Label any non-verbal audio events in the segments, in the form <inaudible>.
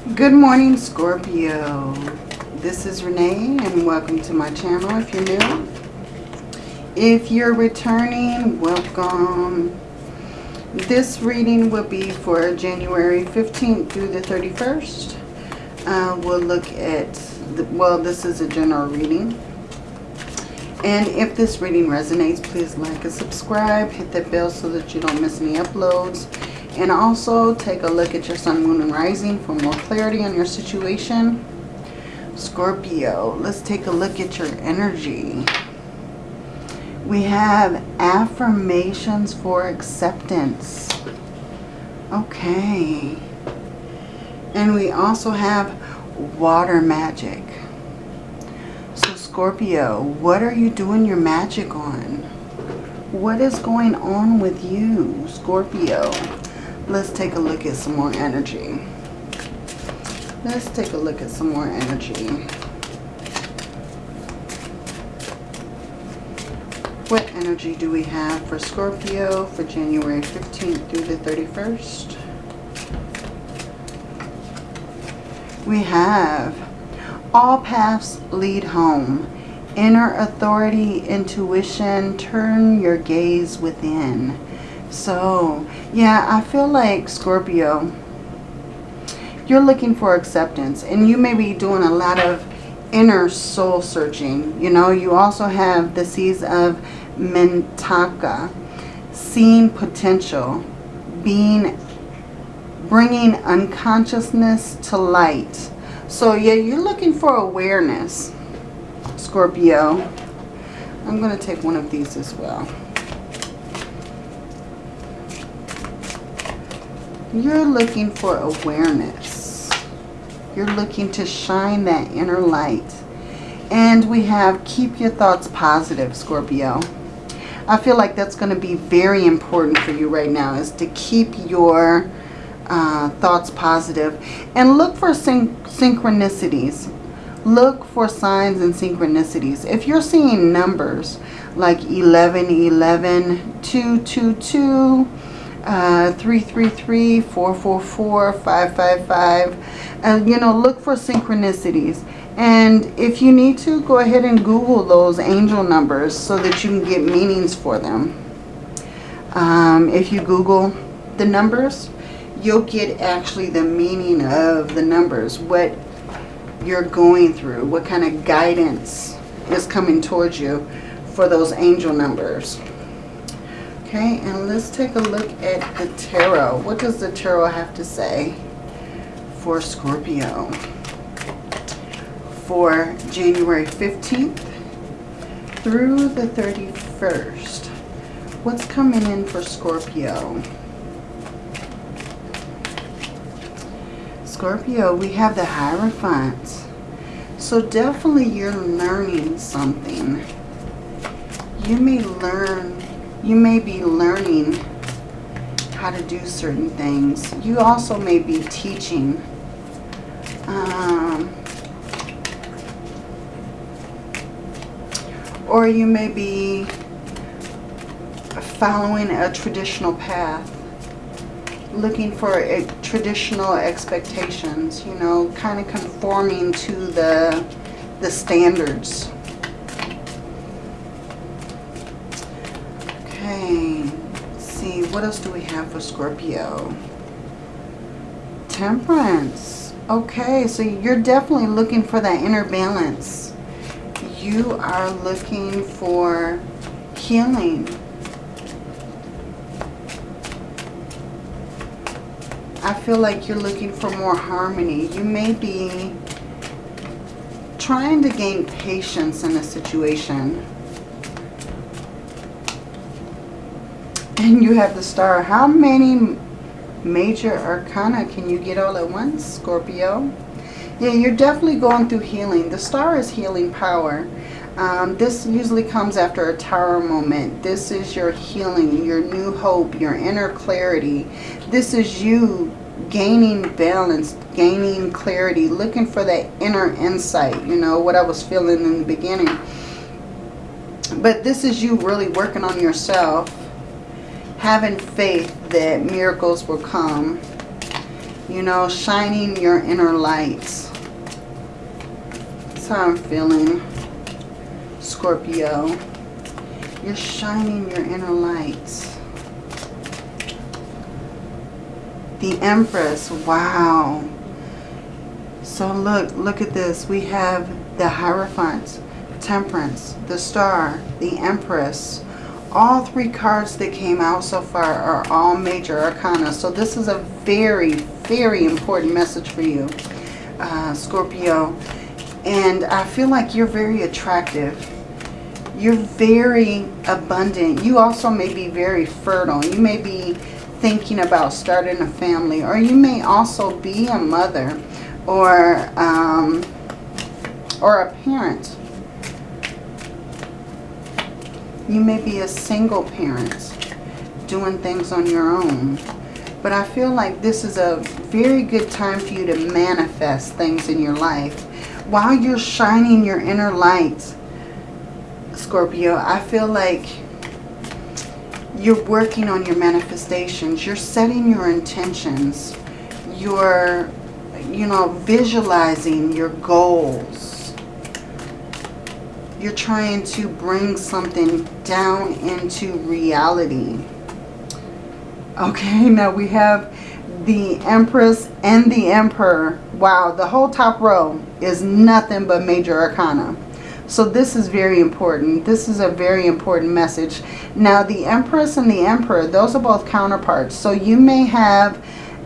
Good morning, Scorpio. This is Renee and welcome to my channel if you're new. If you're returning, welcome. This reading will be for January 15th through the 31st. Uh, we'll look at, the, well, this is a general reading. And if this reading resonates, please like and subscribe. Hit that bell so that you don't miss any uploads. And also take a look at your sun, moon, and rising for more clarity on your situation. Scorpio, let's take a look at your energy. We have affirmations for acceptance. Okay. And we also have water magic. So Scorpio, what are you doing your magic on? What is going on with you, Scorpio? Let's take a look at some more energy. Let's take a look at some more energy. What energy do we have for Scorpio for January 15th through the 31st? We have all paths lead home. Inner authority, intuition, turn your gaze within. So, yeah, I feel like Scorpio, you're looking for acceptance. And you may be doing a lot of inner soul searching. You know, you also have the seeds of mentaka, seeing potential, being, bringing unconsciousness to light. So, yeah, you're looking for awareness, Scorpio. I'm going to take one of these as well. You're looking for awareness. You're looking to shine that inner light. And we have keep your thoughts positive, Scorpio. I feel like that's going to be very important for you right now is to keep your uh, thoughts positive and look for syn synchronicities. Look for signs and synchronicities. If you're seeing numbers like 11, 11, 2, 2, 2, uh, 333, 444, 555. And, you know, look for synchronicities. And if you need to, go ahead and Google those angel numbers so that you can get meanings for them. Um, if you Google the numbers, you'll get actually the meaning of the numbers. What you're going through. What kind of guidance is coming towards you for those angel numbers. Okay, and let's take a look at the tarot. What does the tarot have to say for Scorpio? For January 15th through the 31st. What's coming in for Scorpio? Scorpio, we have the Hierophant. So definitely you're learning something. You may learn you may be learning how to do certain things. You also may be teaching. Um, or you may be following a traditional path. Looking for a traditional expectations, you know, kind of conforming to the, the standards. See, what else do we have for Scorpio? Temperance. Okay, so you're definitely looking for that inner balance. You are looking for healing. I feel like you're looking for more harmony. You may be trying to gain patience in a situation. And you have the star. How many major arcana can you get all at once, Scorpio? Yeah, you're definitely going through healing. The star is healing power. Um, this usually comes after a tower moment. This is your healing, your new hope, your inner clarity. This is you gaining balance, gaining clarity, looking for that inner insight, you know, what I was feeling in the beginning. But this is you really working on yourself having faith that miracles will come. You know, shining your inner lights. That's how I'm feeling, Scorpio. You're shining your inner lights. The Empress. Wow. So look, look at this. We have the Hierophant, Temperance, the Star, the Empress. All three cards that came out so far are all major arcana. So this is a very, very important message for you, uh, Scorpio. And I feel like you're very attractive. You're very abundant. You also may be very fertile. You may be thinking about starting a family. Or you may also be a mother or, um, or a parent. You may be a single parent doing things on your own. But I feel like this is a very good time for you to manifest things in your life. While you're shining your inner light, Scorpio, I feel like you're working on your manifestations. You're setting your intentions. You're, you know, visualizing your goals. You're trying to bring something down into reality. Okay, <laughs> now we have the Empress and the Emperor. Wow, the whole top row is nothing but major arcana. So this is very important. This is a very important message. Now the Empress and the Emperor, those are both counterparts. So you may have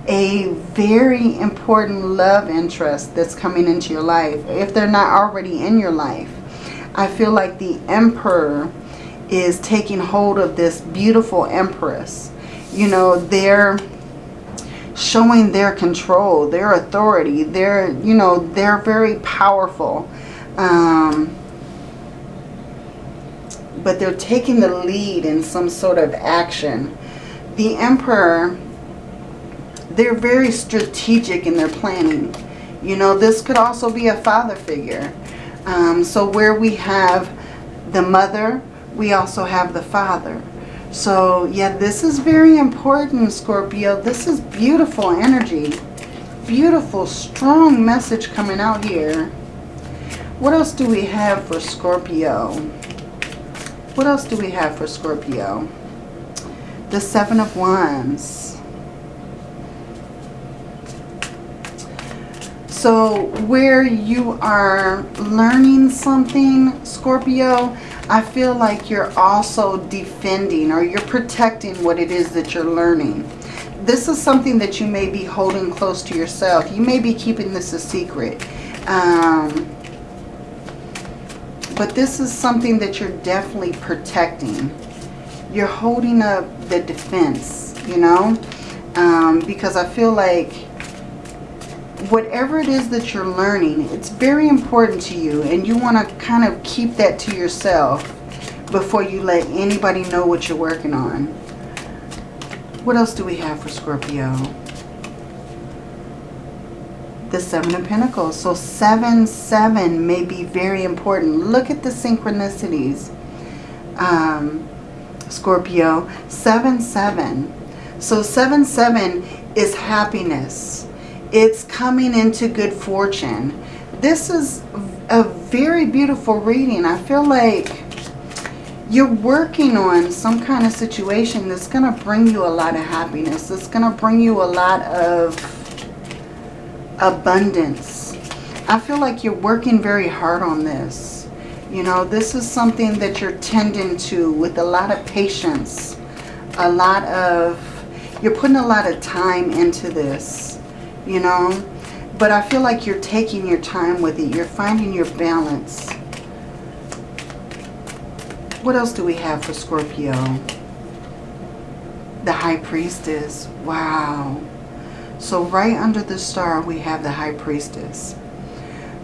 a very important love interest that's coming into your life. If they're not already in your life. I feel like the Emperor is taking hold of this beautiful Empress. You know, they're showing their control, their authority. They're, you know, they're very powerful. Um, but they're taking the lead in some sort of action. The Emperor, they're very strategic in their planning. You know, this could also be a father figure. Um, so where we have the mother, we also have the father. So, yeah, this is very important, Scorpio. This is beautiful energy. Beautiful, strong message coming out here. What else do we have for Scorpio? What else do we have for Scorpio? The Seven of Wands. So where you are learning something, Scorpio, I feel like you're also defending or you're protecting what it is that you're learning. This is something that you may be holding close to yourself. You may be keeping this a secret. Um, but this is something that you're definitely protecting. You're holding up the defense, you know, um, because I feel like whatever it is that you're learning, it's very important to you and you want to kind of keep that to yourself before you let anybody know what you're working on. What else do we have for Scorpio? the Seven of Pentacles. So 7, 7 may be very important. Look at the synchronicities, um, Scorpio. 7, 7. So 7, 7 is happiness. It's coming into good fortune. This is a very beautiful reading. I feel like you're working on some kind of situation that's going to bring you a lot of happiness. It's going to bring you a lot of abundance. I feel like you're working very hard on this. You know, this is something that you're tending to with a lot of patience. A lot of, you're putting a lot of time into this, you know. But I feel like you're taking your time with it. You're finding your balance. What else do we have for Scorpio? The High Priestess. Wow. So right under the star, we have the High Priestess.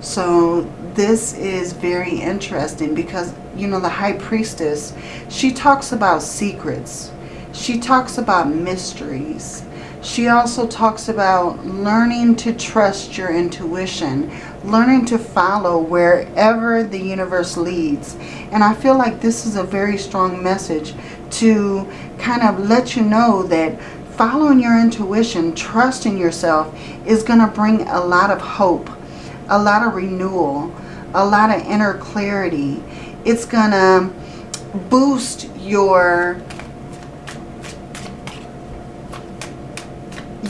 So this is very interesting because, you know, the High Priestess, she talks about secrets. She talks about mysteries. She also talks about learning to trust your intuition, learning to follow wherever the universe leads. And I feel like this is a very strong message to kind of let you know that following your intuition, trusting yourself is going to bring a lot of hope, a lot of renewal, a lot of inner clarity. It's going to boost your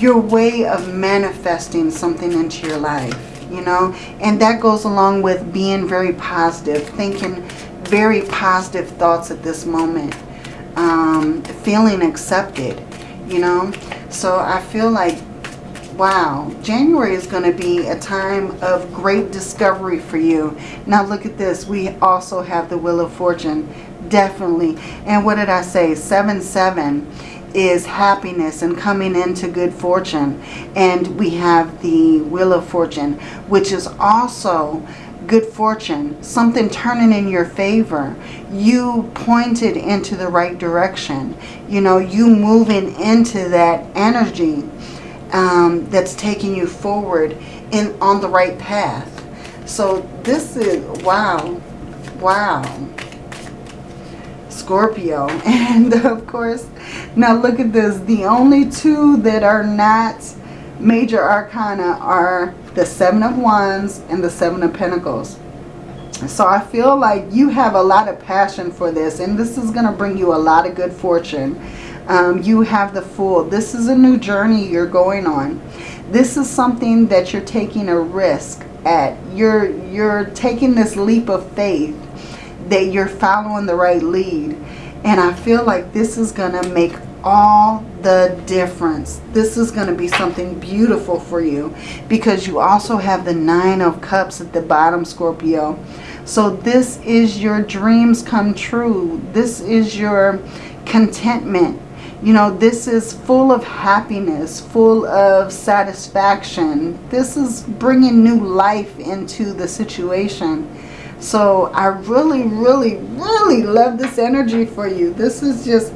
your way of manifesting something into your life, you know. And that goes along with being very positive, thinking very positive thoughts at this moment, um, feeling accepted, you know. So I feel like, wow, January is going to be a time of great discovery for you. Now look at this. We also have the Wheel of Fortune, definitely. And what did I say? 7-7 is happiness and coming into good fortune. And we have the Wheel of Fortune, which is also good fortune, something turning in your favor. You pointed into the right direction. You know, you moving into that energy um, that's taking you forward in on the right path. So this is, wow, wow. Scorpio. <laughs> And of course, now look at this. The only two that are not major arcana are the Seven of Wands and the Seven of Pentacles. So I feel like you have a lot of passion for this. And this is going to bring you a lot of good fortune. Um, you have the Fool. This is a new journey you're going on. This is something that you're taking a risk at. You're, you're taking this leap of faith that you're following the right lead. And I feel like this is going to make all the difference. This is going to be something beautiful for you because you also have the Nine of Cups at the bottom, Scorpio. So this is your dreams come true. This is your contentment. You know, this is full of happiness, full of satisfaction. This is bringing new life into the situation. So I really, really, really love this energy for you. This is just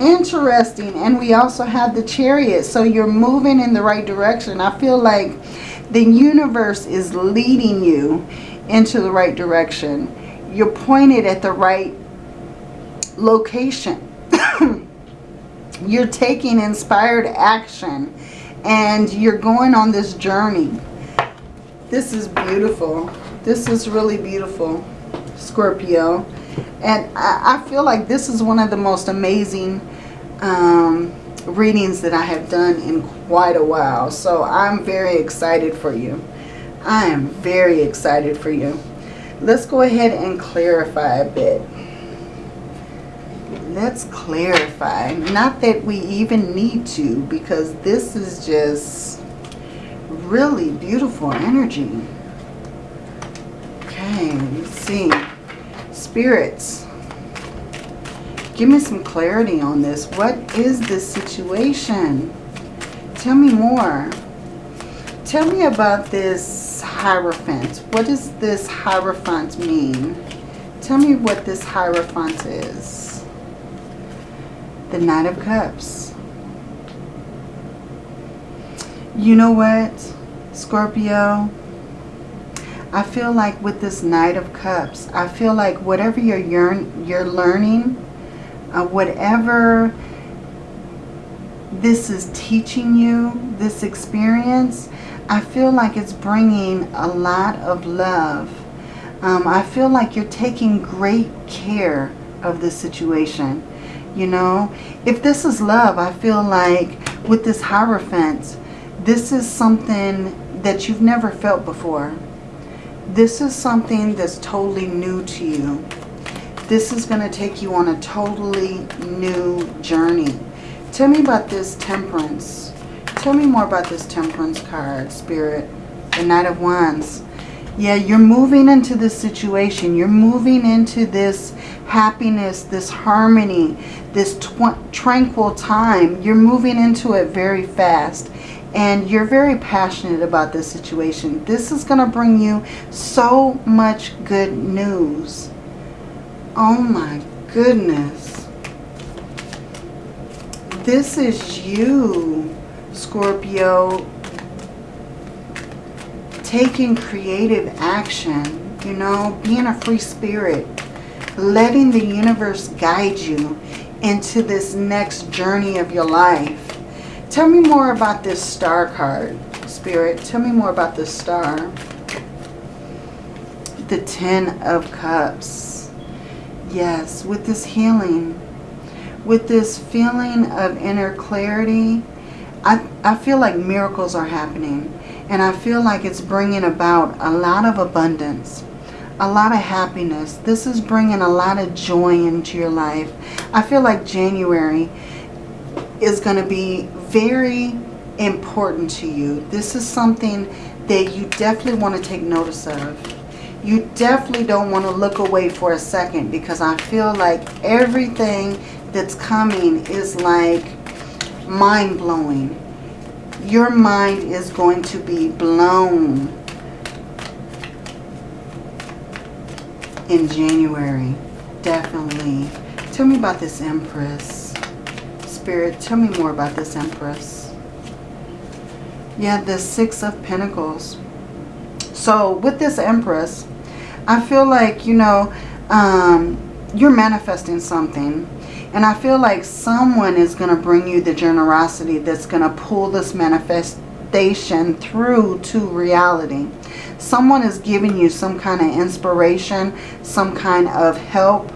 interesting. And we also have the chariot. So you're moving in the right direction. I feel like the universe is leading you into the right direction. You're pointed at the right location. <laughs> you're taking inspired action. And you're going on this journey. This is beautiful. This is really beautiful, Scorpio. And I, I feel like this is one of the most amazing um, readings that I have done in quite a while. So I'm very excited for you. I am very excited for you. Let's go ahead and clarify a bit. Let's clarify. Not that we even need to because this is just really beautiful energy. Okay, let's see. Spirits, give me some clarity on this. What is this situation? Tell me more. Tell me about this Hierophant. What does this Hierophant mean? Tell me what this Hierophant is. The Knight of Cups. You know what, Scorpio? I feel like with this Knight of Cups, I feel like whatever you're, yearn, you're learning, uh, whatever this is teaching you, this experience, I feel like it's bringing a lot of love. Um, I feel like you're taking great care of this situation. You know, if this is love, I feel like with this Hierophant, this is something that you've never felt before. This is something that's totally new to you. This is going to take you on a totally new journey. Tell me about this temperance. Tell me more about this temperance card, Spirit. The Knight of Wands. Yeah, you're moving into this situation. You're moving into this happiness, this harmony, this tranquil time. You're moving into it very fast and you're very passionate about this situation. This is going to bring you so much good news. Oh my goodness. This is you, Scorpio, taking creative action, you know, being a free spirit, letting the universe guide you into this next journey of your life Tell me more about this star card, Spirit. Tell me more about this star. The Ten of Cups. Yes, with this healing, with this feeling of inner clarity, I, I feel like miracles are happening. And I feel like it's bringing about a lot of abundance, a lot of happiness. This is bringing a lot of joy into your life. I feel like January is going to be very important to you. This is something that you definitely want to take notice of. You definitely don't want to look away for a second because I feel like everything that's coming is like mind-blowing your mind is going to be blown in January. Definitely. Tell me about this Empress. Spirit, tell me more about this Empress. Yeah, the Six of Pentacles. So with this Empress, I feel like, you know, um, you're manifesting something and I feel like someone is going to bring you the generosity that's going to pull this manifestation through to reality. Someone is giving you some kind of inspiration, some kind of help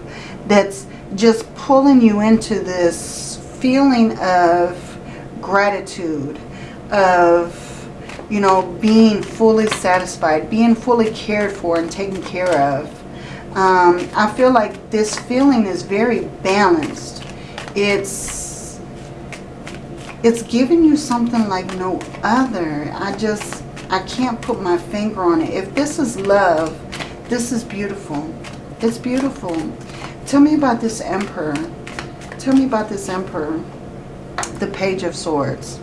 that's just pulling you into this feeling of gratitude, of, you know, being fully satisfied, being fully cared for and taken care of. Um, I feel like this feeling is very balanced. It's it's giving you something like no other. I just, I can't put my finger on it. If this is love, this is beautiful. It's beautiful. Tell me about this emperor. Tell me about this emperor. The page of swords.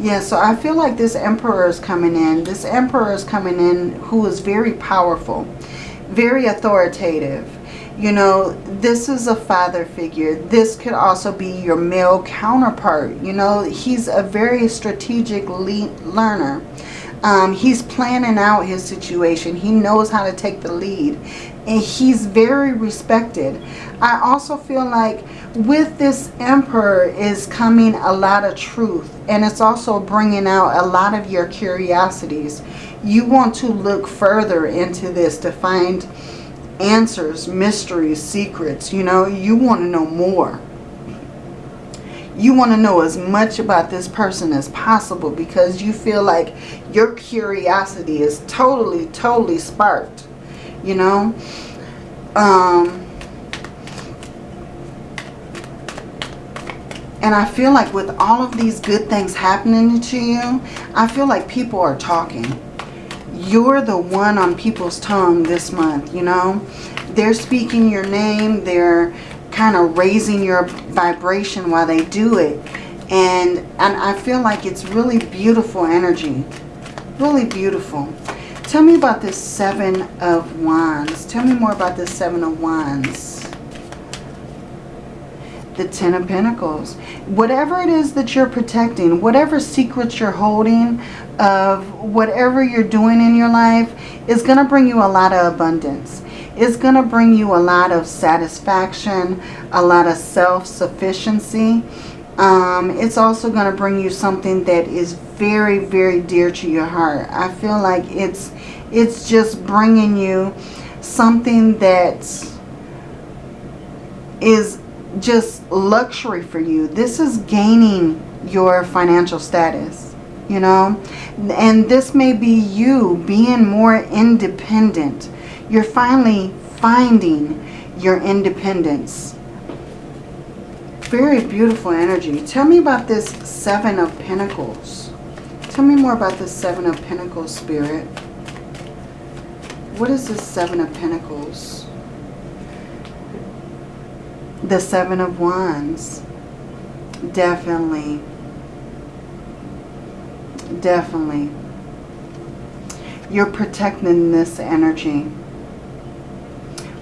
Yeah, so I feel like this emperor is coming in. This emperor is coming in who is very powerful very authoritative. You know, this is a father figure. This could also be your male counterpart. You know, he's a very strategic learner. Um, he's planning out his situation. He knows how to take the lead. And he's very respected. I also feel like with this emperor is coming a lot of truth. And it's also bringing out a lot of your curiosities you want to look further into this to find answers, mysteries, secrets. You know, you want to know more. You want to know as much about this person as possible because you feel like your curiosity is totally, totally sparked. You know? Um, and I feel like with all of these good things happening to you, I feel like people are talking you're the one on people's tongue this month, you know. They're speaking your name. They're kind of raising your vibration while they do it. And, and I feel like it's really beautiful energy. Really beautiful. Tell me about this Seven of Wands. Tell me more about this Seven of Wands the Ten of Pentacles. Whatever it is that you're protecting, whatever secrets you're holding of whatever you're doing in your life is going to bring you a lot of abundance. It's going to bring you a lot of satisfaction, a lot of self-sufficiency. Um, it's also going to bring you something that is very, very dear to your heart. I feel like it's, it's just bringing you something that is just luxury for you. This is gaining your financial status, you know. And this may be you being more independent. You're finally finding your independence. Very beautiful energy. Tell me about this Seven of Pentacles. Tell me more about the Seven of Pentacles, Spirit. What is the Seven of Pentacles? The Seven of Wands. Definitely. Definitely. You're protecting this energy.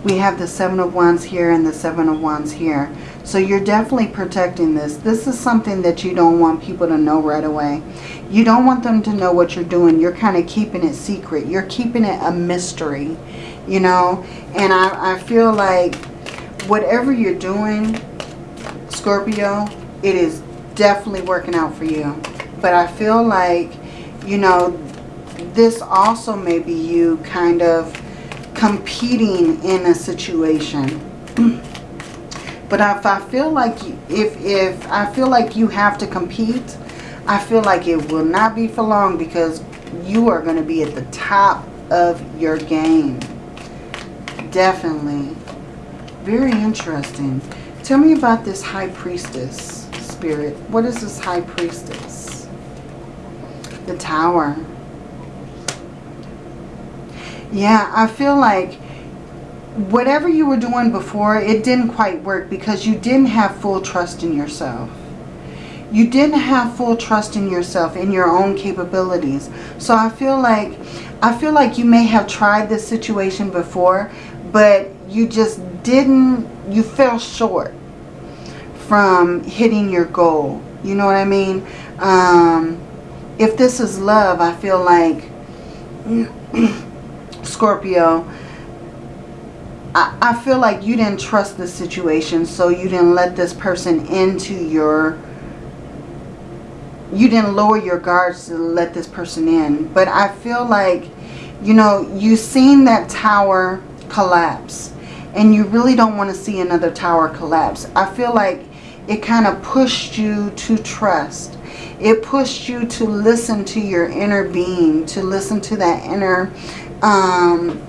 We have the Seven of Wands here and the Seven of Wands here. So you're definitely protecting this. This is something that you don't want people to know right away. You don't want them to know what you're doing. You're kind of keeping it secret. You're keeping it a mystery, you know. And I, I feel like whatever you're doing, Scorpio, it is definitely working out for you. But I feel like, you know, this also may be you kind of competing in a situation. <clears throat> but if I feel like if if I feel like you have to compete, I feel like it will not be for long because you are going to be at the top of your game. Definitely. Very interesting. Tell me about this high priestess spirit. What is this high priestess? The tower. Yeah, I feel like whatever you were doing before, it didn't quite work because you didn't have full trust in yourself. You didn't have full trust in yourself, in your own capabilities. So I feel like I feel like you may have tried this situation before, but you just didn't, you fell short from hitting your goal. You know what I mean? Um, if this is love, I feel like <clears throat> Scorpio, I, feel like you didn't trust the situation, so you didn't let this person into your, you didn't lower your guards to let this person in. But I feel like, you know, you seen that tower collapse and you really don't want to see another tower collapse. I feel like it kind of pushed you to trust. It pushed you to listen to your inner being, to listen to that inner um,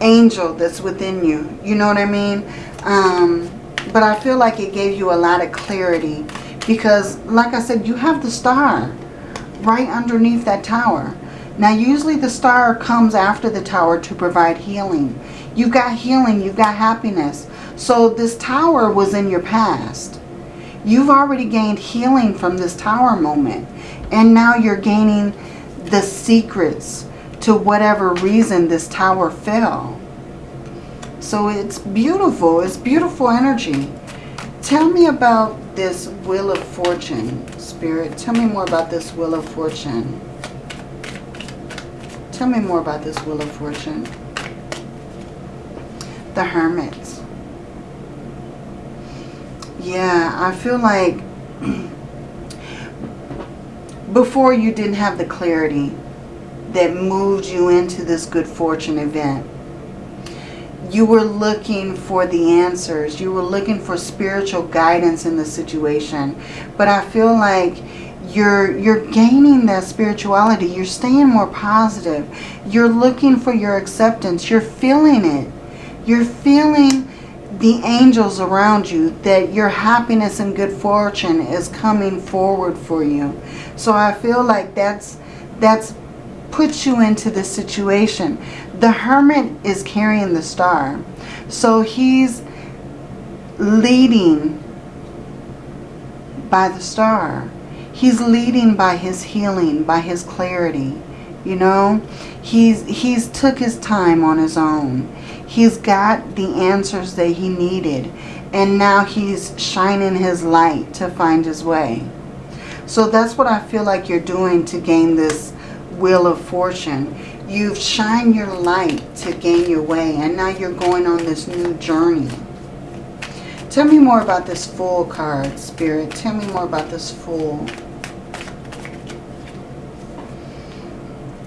angel that's within you. You know what I mean? Um, but I feel like it gave you a lot of clarity because, like I said, you have the star right underneath that tower. Now, usually the star comes after the tower to provide healing. You've got healing. You've got happiness. So this tower was in your past. You've already gained healing from this tower moment. And now you're gaining the secrets to whatever reason this tower fell. So it's beautiful. It's beautiful energy. Tell me about this Wheel of Fortune, Spirit. Tell me more about this Wheel of Fortune. Tell me more about this Wheel of Fortune. The Hermit. Yeah, I feel like <clears throat> before you didn't have the clarity that moved you into this good fortune event. You were looking for the answers. You were looking for spiritual guidance in the situation. But I feel like you're you're gaining that spirituality. You're staying more positive. You're looking for your acceptance. You're feeling it. You're feeling the angels around you that your happiness and good fortune is coming forward for you. So I feel like that's that's put you into this situation. The hermit is carrying the star. So he's leading by the star. He's leading by his healing, by his clarity. You know, he's he's took his time on his own. He's got the answers that he needed. And now he's shining his light to find his way. So that's what I feel like you're doing to gain this Wheel of Fortune. You've shined your light to gain your way. And now you're going on this new journey. Tell me more about this Fool card, Spirit. Tell me more about this Fool.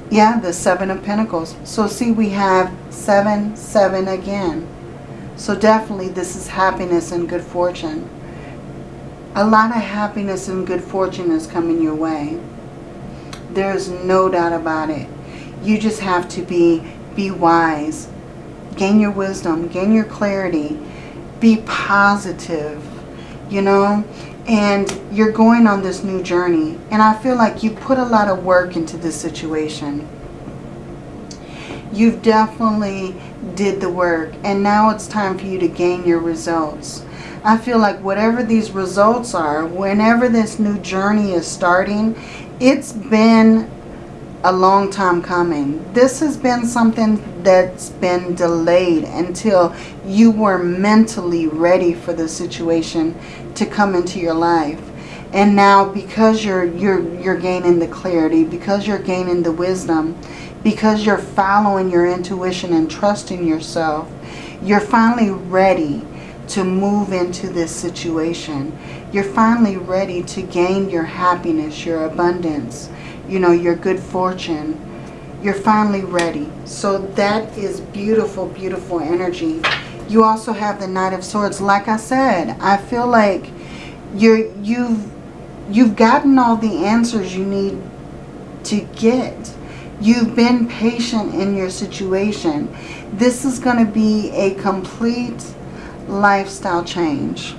Yeah, the Seven of Pentacles. So see, we have seven, seven again. So definitely this is happiness and good fortune. A lot of happiness and good fortune is coming your way. There's no doubt about it. You just have to be, be wise. Gain your wisdom. Gain your clarity. Be positive. You know? And you're going on this new journey. And I feel like you put a lot of work into this situation. You've definitely did the work. And now it's time for you to gain your results. I feel like whatever these results are, whenever this new journey is starting, it's been a long time coming. This has been something that's been delayed until you were mentally ready for the situation to come into your life. And now because you're you're you're gaining the clarity, because you're gaining the wisdom, because you're following your intuition and trusting yourself, you're finally ready to move into this situation. You're finally ready to gain your happiness, your abundance, you know, your good fortune. You're finally ready. So that is beautiful, beautiful energy. You also have the Knight of Swords. Like I said, I feel like you're, you've, you've gotten all the answers you need to get. You've been patient in your situation. This is going to be a complete lifestyle change.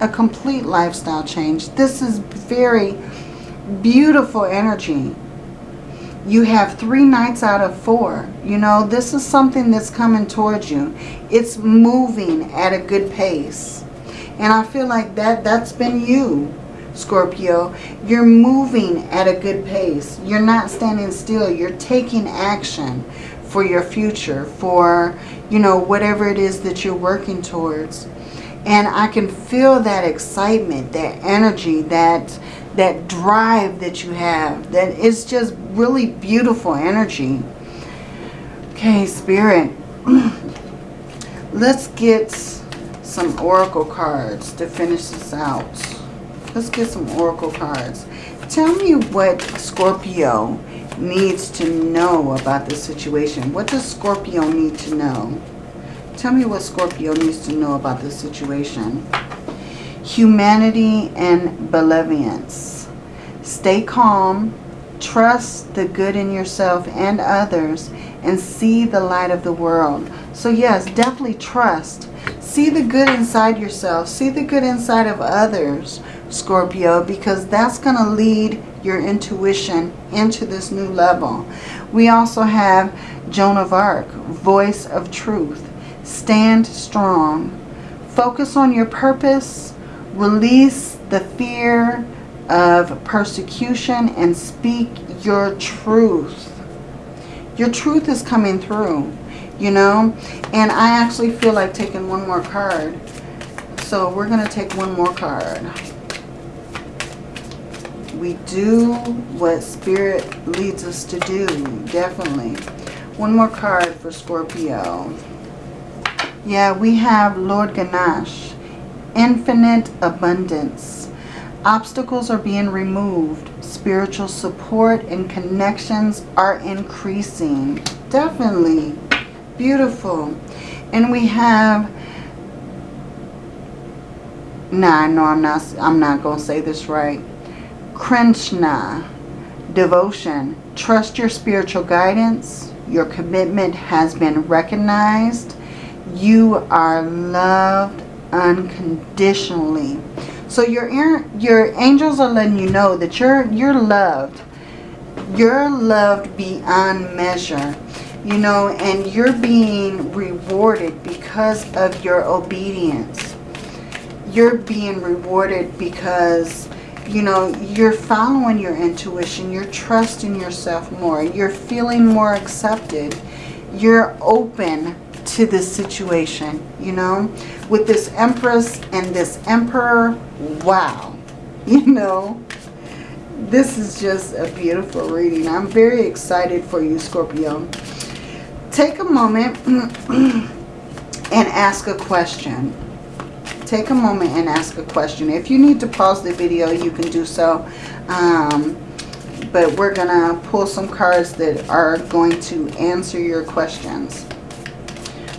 A complete lifestyle change. This is very beautiful energy. You have three knights out of four. You know, this is something that's coming towards you. It's moving at a good pace. And I feel like that that's been you, Scorpio. You're moving at a good pace. You're not standing still. You're taking action for your future, for, you know, whatever it is that you're working towards. And I can feel that excitement, that energy, that that drive that you have. That is just really beautiful energy. Okay, Spirit. <clears throat> Let's get some Oracle cards to finish this out. Let's get some Oracle cards. Tell me what Scorpio needs to know about this situation. What does Scorpio need to know? Tell me what Scorpio needs to know about this situation. Humanity and benevolence. Stay calm. Trust the good in yourself and others and see the light of the world. So yes, definitely trust. See the good inside yourself. See the good inside of others, Scorpio, because that's going to lead your intuition into this new level. We also have Joan of Arc, voice of truth. Stand strong. Focus on your purpose. Release the fear of persecution and speak your truth. Your truth is coming through, you know. And I actually feel like taking one more card. So we're going to take one more card we do what Spirit leads us to do, definitely. One more card for Scorpio. Yeah, we have Lord Ganesh. Infinite abundance. Obstacles are being removed. Spiritual support and connections are increasing. Definitely. Beautiful. And we have Nah, no, I'm not I'm not gonna say this right. Krishna, devotion. Trust your spiritual guidance. Your commitment has been recognized. You are loved unconditionally. So your your angels are letting you know that you're you're loved. You're loved beyond measure. You know, and you're being rewarded because of your obedience. You're being rewarded because you know, you're following your intuition. You're trusting yourself more. You're feeling more accepted. You're open to this situation, you know. With this Empress and this Emperor, wow. <laughs> You know, this is just a beautiful reading. I'm very excited for you, Scorpio. Take a moment <clears throat> and ask a question take a moment and ask a question. If you need to pause the video, you can do so. Um, but we're going to pull some cards that are going to answer your questions.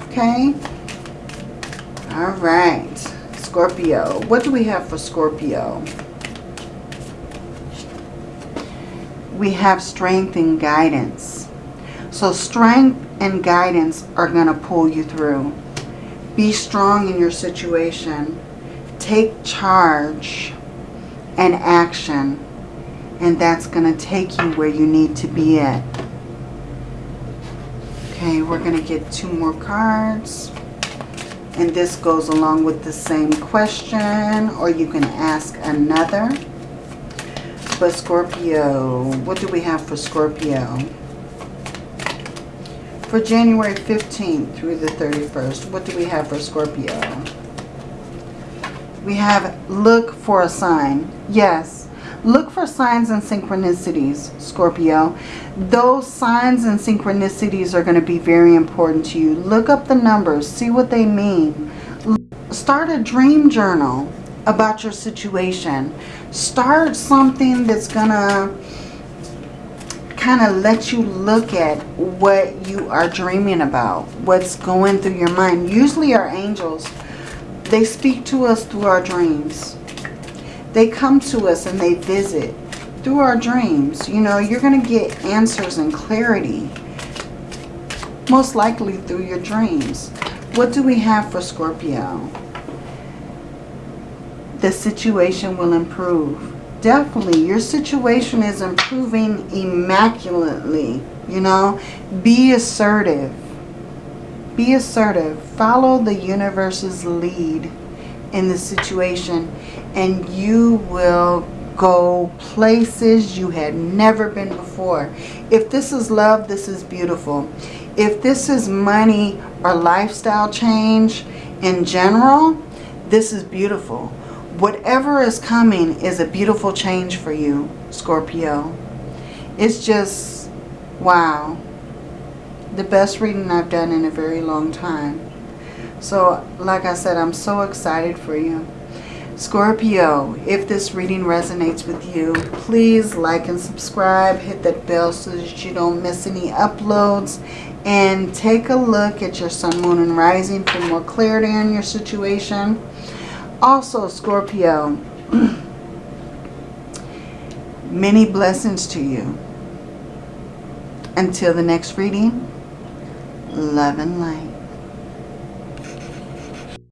Okay? All right. Scorpio. What do we have for Scorpio? We have strength and guidance. So strength and guidance are going to pull you through. Be strong in your situation. Take charge and action. And that's going to take you where you need to be at. Okay, we're going to get two more cards. And this goes along with the same question. Or you can ask another. But Scorpio, what do we have for Scorpio? For January 15th through the 31st, what do we have for Scorpio? We have look for a sign. Yes, look for signs and synchronicities, Scorpio. Those signs and synchronicities are going to be very important to you. Look up the numbers. See what they mean. start a dream journal about your situation. Start something that's gonna kind of let you look at what you are dreaming about, what's going through your mind. Usually our angels, they speak to us through our dreams. They come to us and they visit through our dreams. You know, you're going to get answers and clarity, most likely through your dreams. What do we have for Scorpio? The situation will improve definitely your situation is improving immaculately you know? Be assertive. Be assertive. Follow the universe's lead in the situation and you will go places you had never been before. If this is love this is beautiful. If this is money or lifestyle change in general this is beautiful whatever is coming is a beautiful change for you, Scorpio. It's just, wow. The best reading I've done in a very long time. So, like I said, I'm so excited for you. Scorpio, if this reading resonates with you, please like and subscribe. Hit that bell so that you don't miss any uploads. And take a look at your sun, moon, and rising for more clarity on your situation. Also, Scorpio, many blessings to you. Until the next reading, love and light.